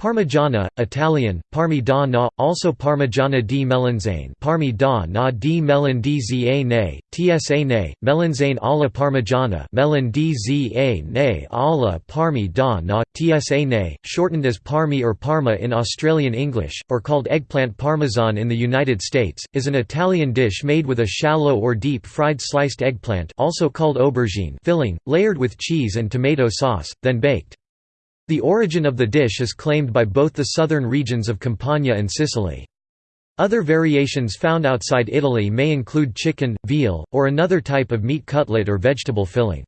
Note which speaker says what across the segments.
Speaker 1: Parmigiana, Italian, Parmi da na, also Parmigiana di melanzane Parmi da na di melon di za ne, tsa ne, melanzane alla Parmigiana melon di za ne alla Parmi da na, tsa ne, shortened as Parmi or Parma in Australian English, or called eggplant parmesan in the United States, is an Italian dish made with a shallow or deep fried sliced eggplant also called aubergine filling, layered with cheese and tomato sauce, then baked. The origin of the dish is claimed by both the southern regions of Campania and Sicily. Other variations found outside Italy may include chicken, veal, or another type of meat cutlet or vegetable filling.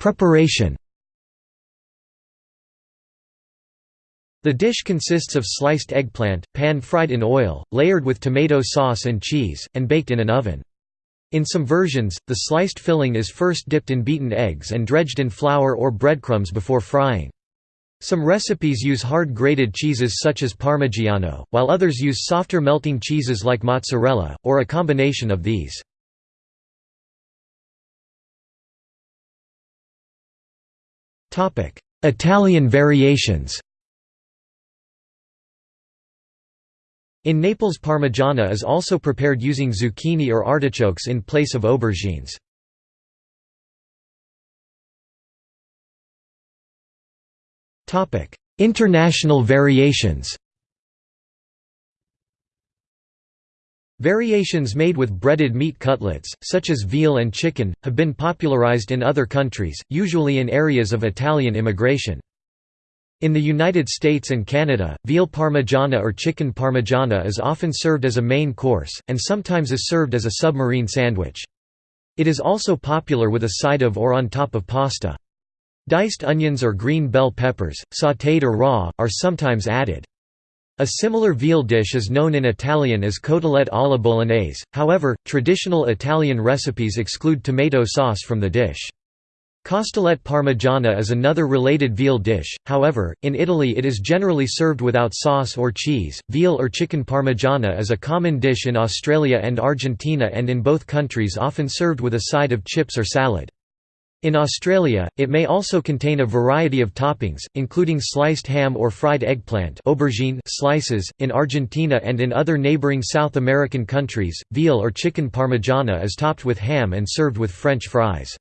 Speaker 1: Preparation The dish consists of sliced eggplant, pan-fried in oil, layered with tomato sauce and cheese, and baked in an oven. In some versions, the sliced filling is first dipped in beaten eggs and dredged in flour or breadcrumbs before frying. Some recipes use hard grated cheeses such as Parmigiano, while others use softer melting cheeses like mozzarella, or a combination of these. Italian variations In Naples parmigiana is also prepared using zucchini or artichokes in place of aubergines. International variations Variations made with breaded meat cutlets, such as veal and chicken, have been popularized in other countries, usually in areas of Italian immigration. In the United States and Canada, veal parmigiana or chicken parmigiana is often served as a main course, and sometimes is served as a submarine sandwich. It is also popular with a side of or on top of pasta. Diced onions or green bell peppers, sautéed or raw, are sometimes added. A similar veal dish is known in Italian as cotolette alla bolognese, however, traditional Italian recipes exclude tomato sauce from the dish. Costolette parmigiana is another related veal dish, however, in Italy it is generally served without sauce or cheese. Veal or chicken parmigiana is a common dish in Australia and Argentina and in both countries often served with a side of chips or salad. In Australia, it may also contain a variety of toppings, including sliced ham or fried eggplant aubergine slices. In Argentina and in other neighbouring South American countries, veal or chicken parmigiana is topped with ham and served with French fries.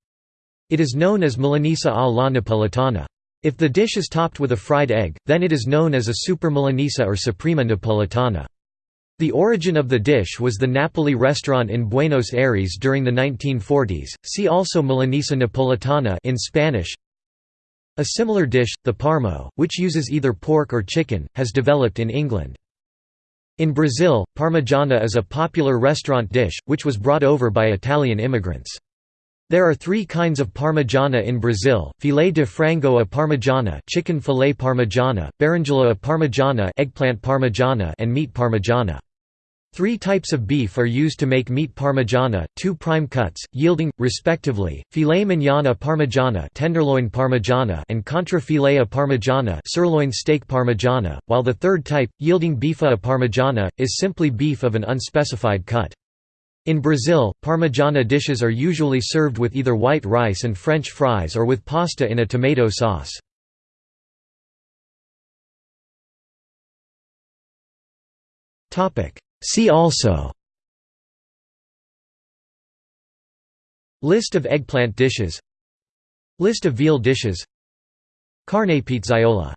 Speaker 1: It is known as Milanesa a la Napolitana. If the dish is topped with a fried egg, then it is known as a super Milanese or Suprema Napolitana. The origin of the dish was the Napoli restaurant in Buenos Aires during the 1940s. See also Milanesa Napolitana in Spanish. A similar dish, the parmo, which uses either pork or chicken, has developed in England. In Brazil, parmigiana is a popular restaurant dish, which was brought over by Italian immigrants. There are three kinds of parmigiana in Brazil: filet de frango a parmigiana, chicken filet parmigiana, berinjela a parmigiana, eggplant parmigiana, and meat parmigiana. Three types of beef are used to make meat parmigiana, two prime cuts, yielding, respectively, filet mignon a parmigiana, tenderloin parmigiana and contrafilet a parmigiana, sirloin steak parmigiana, while the third type, yielding bife a parmigiana, is simply beef of an unspecified cut. In Brazil, parmigiana dishes are usually served with either white rice and French fries or with pasta in a tomato sauce. See also List of eggplant dishes List of veal dishes Carne pizzaiola